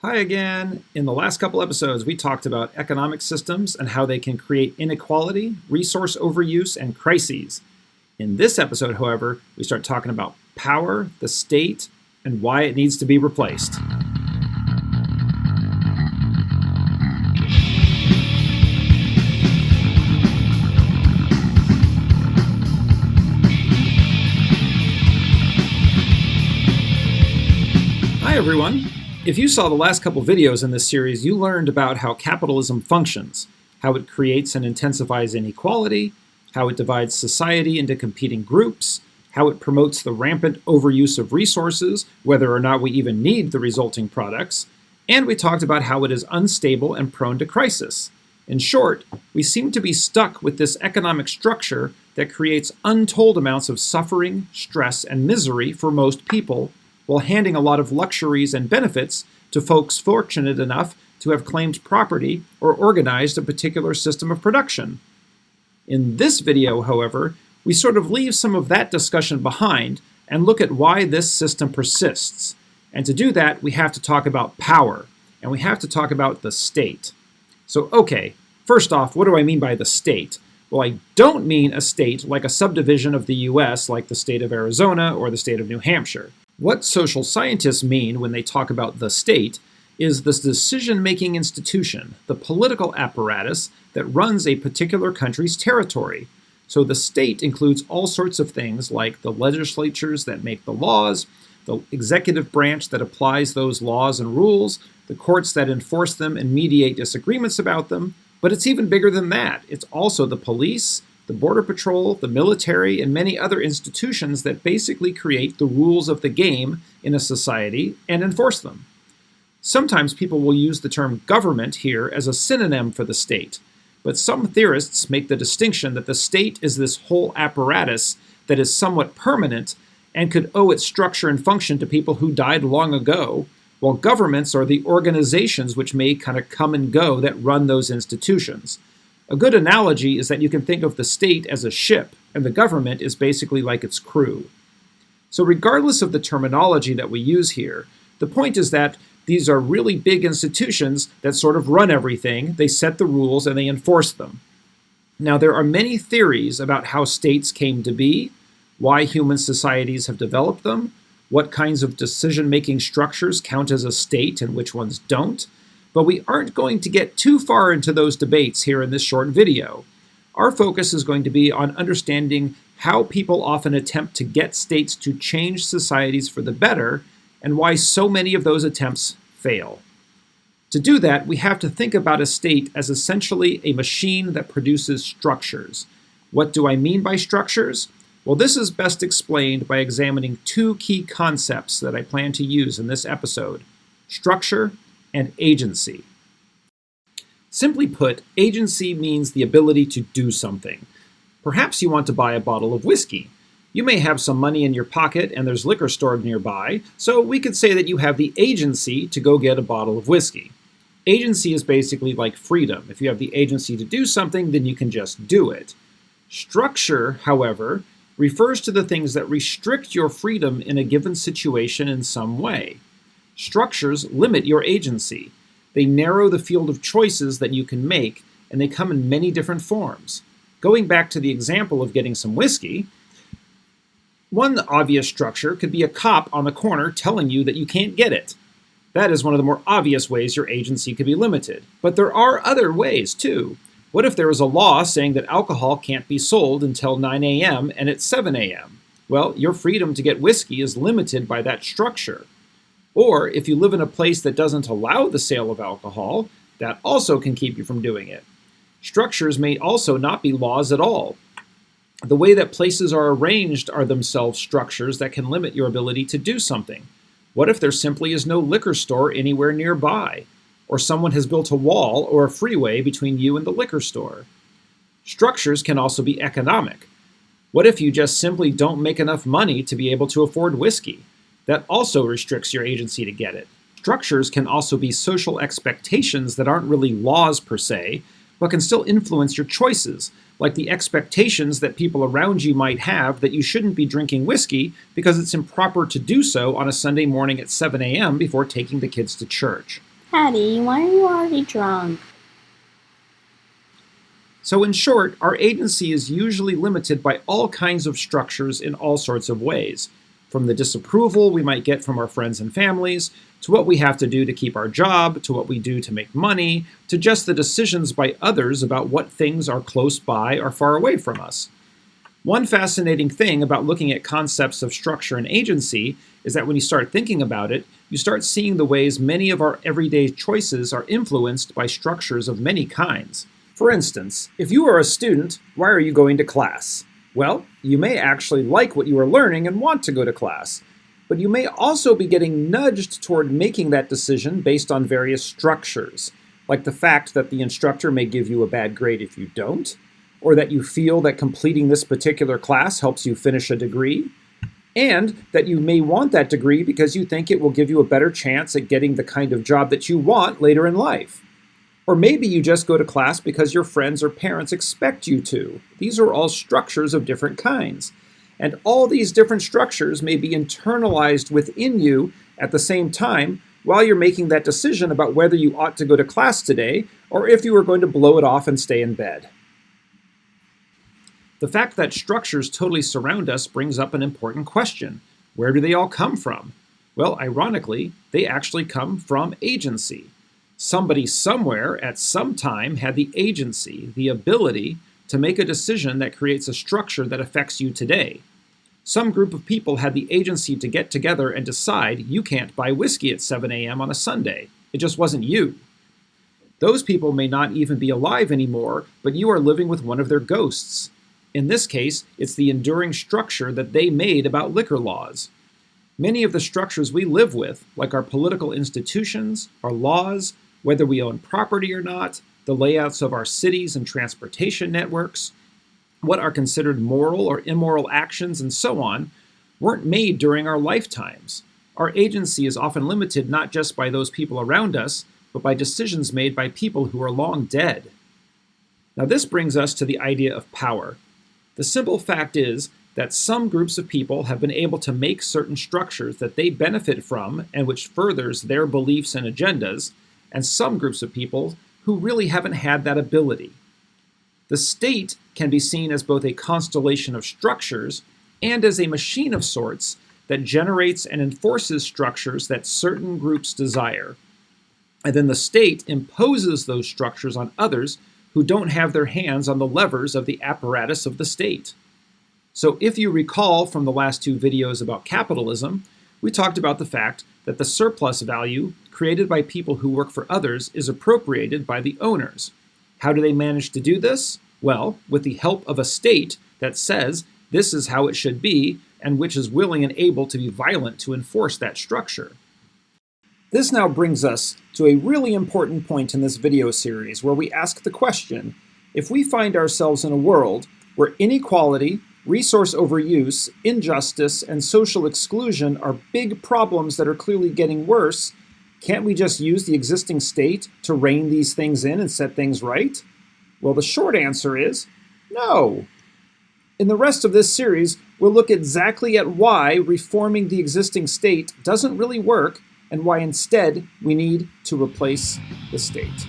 Hi again. In the last couple episodes, we talked about economic systems and how they can create inequality, resource overuse, and crises. In this episode, however, we start talking about power, the state, and why it needs to be replaced. Hi everyone. If you saw the last couple videos in this series, you learned about how capitalism functions, how it creates and intensifies inequality, how it divides society into competing groups, how it promotes the rampant overuse of resources, whether or not we even need the resulting products, and we talked about how it is unstable and prone to crisis. In short, we seem to be stuck with this economic structure that creates untold amounts of suffering, stress, and misery for most people while handing a lot of luxuries and benefits to folks fortunate enough to have claimed property or organized a particular system of production. In this video, however, we sort of leave some of that discussion behind and look at why this system persists. And to do that, we have to talk about power, and we have to talk about the state. So, okay, first off, what do I mean by the state? Well, I don't mean a state like a subdivision of the US, like the state of Arizona or the state of New Hampshire. What social scientists mean when they talk about the state is this decision-making institution, the political apparatus that runs a particular country's territory. So the state includes all sorts of things like the legislatures that make the laws, the executive branch that applies those laws and rules, the courts that enforce them and mediate disagreements about them, but it's even bigger than that. It's also the police, the Border Patrol, the military, and many other institutions that basically create the rules of the game in a society and enforce them. Sometimes people will use the term government here as a synonym for the state, but some theorists make the distinction that the state is this whole apparatus that is somewhat permanent and could owe its structure and function to people who died long ago, while governments are the organizations which may kind of come and go that run those institutions. A good analogy is that you can think of the state as a ship, and the government is basically like its crew. So regardless of the terminology that we use here, the point is that these are really big institutions that sort of run everything, they set the rules, and they enforce them. Now, there are many theories about how states came to be, why human societies have developed them, what kinds of decision-making structures count as a state and which ones don't, but we aren't going to get too far into those debates here in this short video. Our focus is going to be on understanding how people often attempt to get states to change societies for the better, and why so many of those attempts fail. To do that, we have to think about a state as essentially a machine that produces structures. What do I mean by structures? Well, this is best explained by examining two key concepts that I plan to use in this episode, structure and agency. Simply put, agency means the ability to do something. Perhaps you want to buy a bottle of whiskey. You may have some money in your pocket and there's liquor stored nearby, so we could say that you have the agency to go get a bottle of whiskey. Agency is basically like freedom. If you have the agency to do something, then you can just do it. Structure, however, refers to the things that restrict your freedom in a given situation in some way. Structures limit your agency. They narrow the field of choices that you can make, and they come in many different forms. Going back to the example of getting some whiskey, one obvious structure could be a cop on the corner telling you that you can't get it. That is one of the more obvious ways your agency could be limited. But there are other ways, too. What if there is a law saying that alcohol can't be sold until 9 a.m. and it's 7 a.m.? Well, your freedom to get whiskey is limited by that structure. Or if you live in a place that doesn't allow the sale of alcohol, that also can keep you from doing it. Structures may also not be laws at all. The way that places are arranged are themselves structures that can limit your ability to do something. What if there simply is no liquor store anywhere nearby? Or someone has built a wall or a freeway between you and the liquor store? Structures can also be economic. What if you just simply don't make enough money to be able to afford whiskey? That also restricts your agency to get it. Structures can also be social expectations that aren't really laws per se, but can still influence your choices, like the expectations that people around you might have that you shouldn't be drinking whiskey because it's improper to do so on a Sunday morning at 7 a.m. before taking the kids to church. Patty, why are you already drunk? So in short, our agency is usually limited by all kinds of structures in all sorts of ways, from the disapproval we might get from our friends and families, to what we have to do to keep our job, to what we do to make money, to just the decisions by others about what things are close by or far away from us. One fascinating thing about looking at concepts of structure and agency is that when you start thinking about it, you start seeing the ways many of our everyday choices are influenced by structures of many kinds. For instance, if you are a student, why are you going to class? Well, you may actually like what you are learning and want to go to class, but you may also be getting nudged toward making that decision based on various structures, like the fact that the instructor may give you a bad grade if you don't, or that you feel that completing this particular class helps you finish a degree, and that you may want that degree because you think it will give you a better chance at getting the kind of job that you want later in life. Or maybe you just go to class because your friends or parents expect you to. These are all structures of different kinds. And all these different structures may be internalized within you at the same time while you're making that decision about whether you ought to go to class today or if you are going to blow it off and stay in bed. The fact that structures totally surround us brings up an important question. Where do they all come from? Well, ironically, they actually come from agency somebody somewhere at some time had the agency, the ability to make a decision that creates a structure that affects you today. Some group of people had the agency to get together and decide you can't buy whiskey at 7 a.m. on a Sunday. It just wasn't you. Those people may not even be alive anymore, but you are living with one of their ghosts. In this case, it's the enduring structure that they made about liquor laws. Many of the structures we live with, like our political institutions, our laws, whether we own property or not, the layouts of our cities and transportation networks, what are considered moral or immoral actions, and so on, weren't made during our lifetimes. Our agency is often limited not just by those people around us, but by decisions made by people who are long dead. Now, this brings us to the idea of power. The simple fact is that some groups of people have been able to make certain structures that they benefit from and which furthers their beliefs and agendas, and some groups of people who really haven't had that ability. The state can be seen as both a constellation of structures and as a machine of sorts that generates and enforces structures that certain groups desire. And then the state imposes those structures on others who don't have their hands on the levers of the apparatus of the state. So if you recall from the last two videos about capitalism, we talked about the fact that the surplus value created by people who work for others is appropriated by the owners. How do they manage to do this? Well, with the help of a state that says this is how it should be and which is willing and able to be violent to enforce that structure. This now brings us to a really important point in this video series where we ask the question, if we find ourselves in a world where inequality, resource overuse, injustice, and social exclusion are big problems that are clearly getting worse, can't we just use the existing state to rein these things in and set things right? Well, the short answer is no. In the rest of this series, we'll look exactly at why reforming the existing state doesn't really work and why instead we need to replace the state.